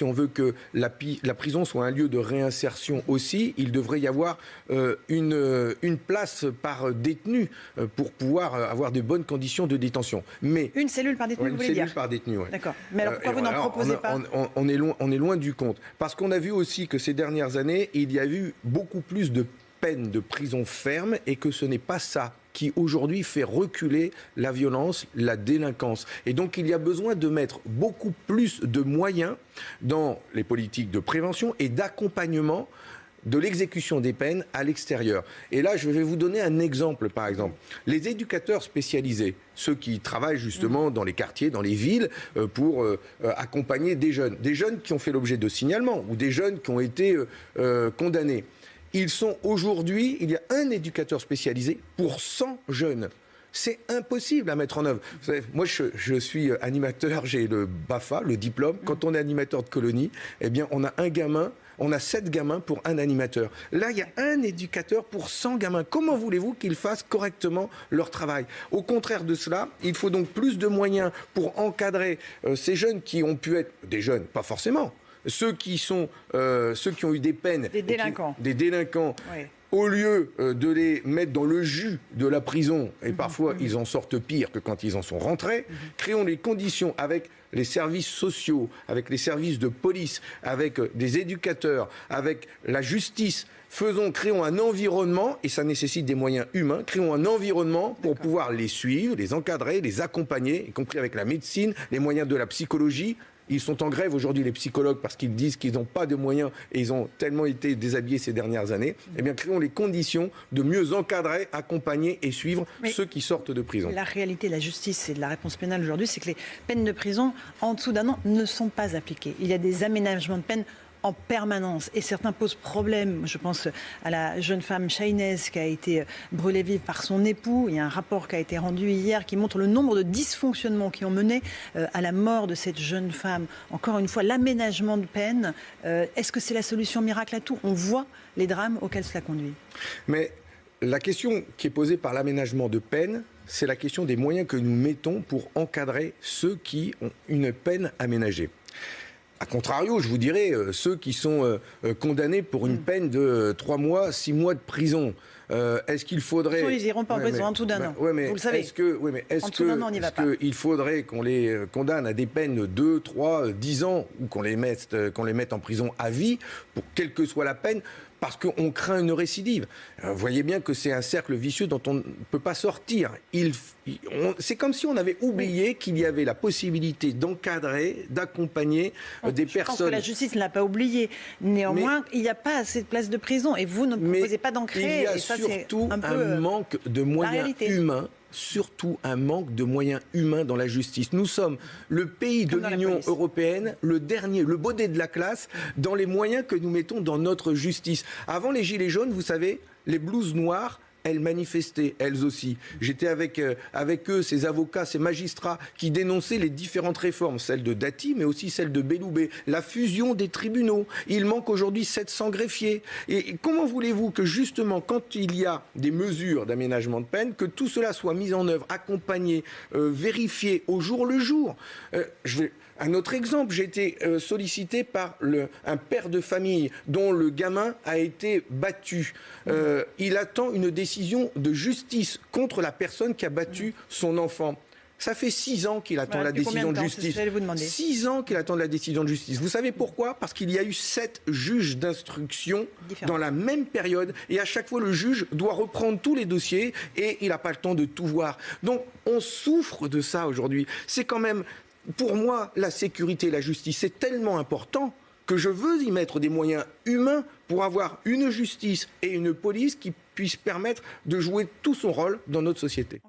si on veut que la, prison soit un lieu de réinsertion aussi, il devrait y avoir euh, une, une place par détenu pour pouvoir avoir de bonnes conditions de détention. Mais, une cellule par détenu, vous voulez dire Une cellule par détenu, oui. D'accord. Mais alors pourquoi vous n'en proposez pas on, est loin, on est loin du compte. Parce qu'on a vu aussi que ces dernières années, il y a eu beaucoup plus de peine de prison ferme et que ce n'est pas ça qui aujourd'hui fait reculer la violence, la délinquance. Et donc il y a besoin de mettre beaucoup plus de moyens dans les politiques de prévention et d'accompagnement de l'exécution des peines à l'extérieur. Et là, je vais vous donner un exemple, par exemple. Les éducateurs spécialisés, ceux qui travaillent justement dans les quartiers, dans les villes, euh, pour euh, euh, accompagner des jeunes, des jeunes qui ont fait l'objet de signalements ou des jeunes qui ont été condamnés. Ils sont aujourd'hui, il y a un éducateur spécialisé pour 100 jeunes. C'est impossible à mettre en œuvre. moi, je, suis animateur, j'ai le BAFA, le diplôme. Quand on est animateur de colonie, eh bien, on a un gamin, on a sept gamins pour un animateur. Là, il y a un éducateur pour 100 gamins. Comment voulez-vous qu'ils fassent correctement leur travail? Au contraire de cela, il faut donc plus de moyens pour encadrer euh, ces jeunes qui ont pu être des jeunes, pas forcément, ceux qui sont euh, ceux qui ont eu des peines, des délinquants, des délinquants. Au lieu euh, de les mettre dans le jus de la prison, et mhm. parfois mhm. ils en sortent pire que quand ils en sont rentrés, mhm. créons les conditions avec les services sociaux, avec les services de police, avec euh, des éducateurs, avec la justice, faisons, créons un environnement, et ça nécessite des moyens humains, créons un environnement pour pouvoir les suivre, les encadrer, les accompagner, y compris avec la médecine, les moyens de la psychologie, ils sont en grève aujourd'hui, les psychologues, parce qu'ils disent qu'ils n'ont pas de moyens et ils ont tellement été déshabillés ces dernières années. Eh bien, créons les conditions de mieux encadrer, accompagner et suivre ceux qui sortent de prison. La réalité de la justice et de la réponse pénale aujourd'hui, c'est que les peines de prison, en dessous d'un an, ne sont pas appliquées. Il y a des aménagements de peine en permanence. Et certains posent problème. Je pense à la jeune femme Chahinez qui a été brûlée vive par son époux. Il y a un rapport qui a été rendu hier qui montre le nombre de dysfonctionnements qui ont mené euh, à la mort de cette jeune femme. Encore une fois, l'aménagement de peine. Euh, est-ce que c'est la solution miracle à tout? On voit les drames auxquels cela conduit. Mais la question qui est posée par l'aménagement de peine, c'est la question des moyens que nous mettons pour encadrer ceux qui ont une peine aménagée. A contrario, je vous dirais, euh, ceux qui sont euh, euh, condamnés pour une mm. peine de 3 mois, 6 mois de prison, est-ce qu'il faudrait... ils n'iront pas en prison en tout d'un an, vous le savez. Est-ce que, mais est-ce que, qu'il faudrait qu'on les condamne à des peines de 2, 3, 10 ans, ou qu'on les, mette, qu'on les mette en prison à vie, pour quelle que soit la peine parce qu'on craint une récidive? Vous voyez bien que c'est un cercle vicieux dont on ne peut pas sortir. c'est comme si on avait oublié qu'il y avait la possibilité d'encadrer, d'accompagner euh, des personnes. Je pense que la justice ne l'a pas oublié. Néanmoins, il n'y a pas assez de places de prison et vous ne proposez pas d'en créer. Il y a surtout un, un manque de moyens humains surtout un manque de moyens humains dans la justice. Nous sommes le pays de l'Union européenne, le dernier, le baudet de la classe, dans les moyens que nous mettons dans notre justice. Avant les Gilets jaunes, vous savez, les blouses noires elles manifestaient, elles aussi. J'étais avec, euh, avec eux, ces avocats, ces magistrats, qui dénonçaient les différentes réformes, celles de Dati, mais aussi celles de Belloubet, la fusion des tribunaux. Il manque aujourd'hui 700 greffiers. Et comment voulez-vous que justement, quand il y a des mesures d'aménagement de peine, que tout cela soit mis en œuvre, accompagné, euh, vérifié au jour le jour? Euh, je vais... Un autre exemple, j'ai été sollicité par le, un père de famille dont le gamin a été battu. il attend une décision décision de justice contre la personne qui a battu son enfant. Ça fait six ans qu'il attend la décision de, justice. Six ans qu'il attend la décision de justice. Vous savez pourquoi? Parce qu'il y a eu sept juges d'instruction dans la même période. Et à chaque fois, le juge doit reprendre tous les dossiers et il n'a pas le temps de tout voir. Donc, on souffre de ça aujourd'hui. C'est quand même, pour moi, la sécurité et la justice, c'est tellement important que je veux y mettre des moyens humains pour avoir une justice et une police qui puissent permettre de jouer tout son rôle dans notre société.